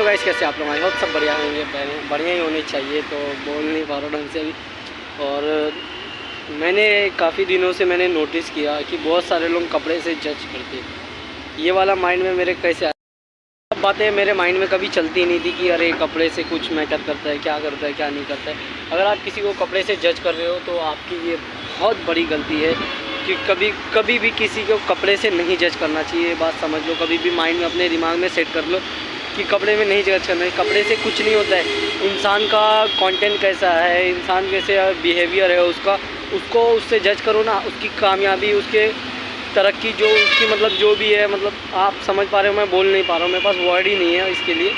Guys कैसे आप लोग आई होप सब बढ़िया होंगे बढ़िया- ही होने चाहिए तो बोल नहीं पा रहा ढंग से अभी और मैंने काफ़ी दिनों से मैंने नोटिस किया कि बहुत सारे लोग कपड़े से जज करते। ये वाला माइंड में मेरे कैसे सब बातें मेरे माइंड में कभी चलती नहीं थी कि अरे कपड़े से कुछ मैटर करता है, क्या करता है, क्या नहीं करता है। अगर आप किसी को कपड़े से जज कर रहे हो तो आपकी ये बहुत बड़ी गलती है कि कभी कभी भी किसी को कपड़े से नहीं जज करना चाहिए। बात समझ लो, कभी भी माइंड में अपने दिमाग में सेट कर लो कि कपड़े में नहीं जज करना कपड़े से कुछ नहीं होता है। इंसान का कंटेंट कैसा है? इंसान कैसे बिहेवियर है उसका? उसको उससे जज करो ना। उसकी कामयाबी, उसके तरक्की, जो उसकी मतलब जो भी है मतलब आप समझ पा रहे हो, मैं बोल नहीं पा रहा हूँ। मेरे पास वर्ड ही नहीं है इसके लिए।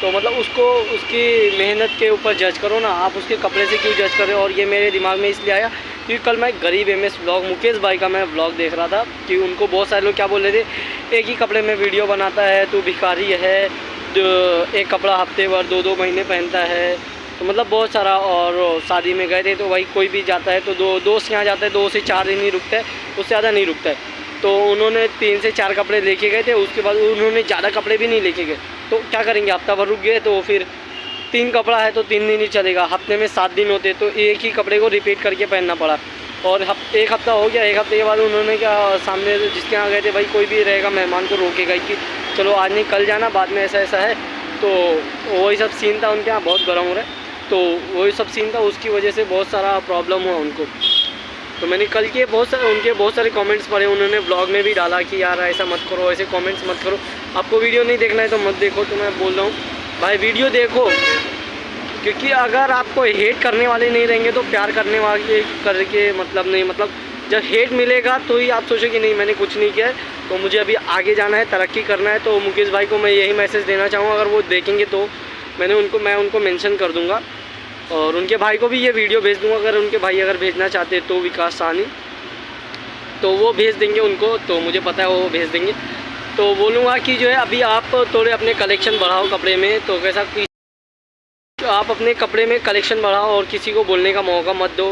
तो मतलब उसको उसकी मेहनत के ऊपर जज करो ना। आप उसके कपड़े से क्यों जज कर रहे हो? और ये मेरे दिमाग में इसलिए आया क्योंकि कल मैं गरीब एम एस ब्लॉग मुकेश भाई का मैं ब्लॉग देख रहा था कि उनको बहुत सारे लोग क्या बोल रहे थे? एक ही कपड़े में वीडियो बनाता है, तू भिखारी है। जो एक कपड़ा हफ़्ते भर दो दो महीने पहनता है। तो मतलब बहुत सारा और शादी में गए थे तो भाई कोई भी जाता है तो दो, दोस्त यहाँ जाता है, दो से चार दिन ही रुकता है, उससे ज़्यादा नहीं रुकता है। तो उन्होंने तीन से चार कपड़े लेके गए थे, उसके बाद उन्होंने ज़्यादा कपड़े भी नहीं लेके गए। तो क्या करेंगे, हफ़्ता भर रुक गए तो फिर तीन कपड़ा है तो तीन दिन ही चलेगा। हफ़्ते में सात दिन होते तो एक ही कपड़े को रिपीट करके पहनना पड़ा। और हफ, एक हफ़्ता हो गया, एक हफ़्ते के बाद उन्होंने क्या, सामने जिसके यहाँ गए थे, भाई कोई भी रहेगा, मेहमान को रोकेगा कि, चलो आज नहीं, कल जाना, बाद में ऐसा ऐसा है। तो वही सब सीन था उनके यहाँ, बहुत गर्म हो रहा है। तो वही सब सीन था, उसकी वजह से बहुत सारा प्रॉब्लम हुआ उनको। तो मैंने कल के बहुत सारे उनके बहुत सारे कमेंट्स पढ़े, उन्होंने ब्लॉग में भी डाला कि, यार, ऐसा मत करो, ऐसे कमेंट्स मत करो। आपको वीडियो नहीं देखना है तो मत देखो। तो मैं बोल रहा हूँ, भाई वीडियो देखो। क्योंकि अगर आपको हेट करने वाले नहीं रहेंगे तो प्यार करने वाले करके मतलब नहीं मतलब जब हेट मिलेगा तो ही आप सोचो कि नहीं, मैंने कुछ नहीं किया है तो मुझे अभी आगे जाना है, तरक्की करना है तो मुकेश भाई को मैं यही मैसेज देना चाहूँगा, अगर वो देखेंगे तो। मैंने उनको, मैं उनको मेंशन कर दूँगा और उनके भाई को भी ये वीडियो भेज दूँगा, अगर उनके भाई अगर भेजना चाहते तो विकास सानी तो वो भेज देंगे उनको तो मुझे पता है वो भेज देंगे। तो बोलूँगा कि जो है, अभी आप थोड़े अपने कलेक्शन बढ़ाओ कपड़े में तो कैसा तो आप अपने कपड़े में कलेक्शन बढ़ाओ और किसी को बोलने का मौका मत दो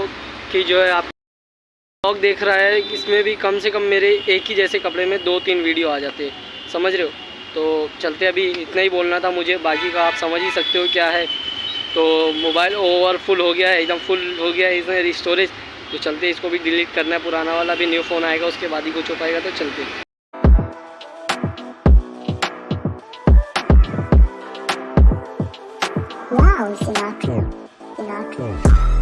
कि जो है आप ब्लॉग देख रहा है, इसमें भी कम से कम मेरे एक ही जैसे कपड़े में दो तीन वीडियो आ जाते समझ रहे हो? तो चलते अभी, इतना ही बोलना था मुझे, बाकी का आप समझ ही सकते हो क्या है। तो मोबाइल ओवर फुल हो गया है, एकदम फुल हो गया है इसमें स्टोरेज तो चलते इसको भी डिलीट करना है, पुराना वाला भी न्यू फ़ोन आएगा, उसके बाद ही कुछ हो पाएगा तो चलते Wow, Sinatra. Sinatra.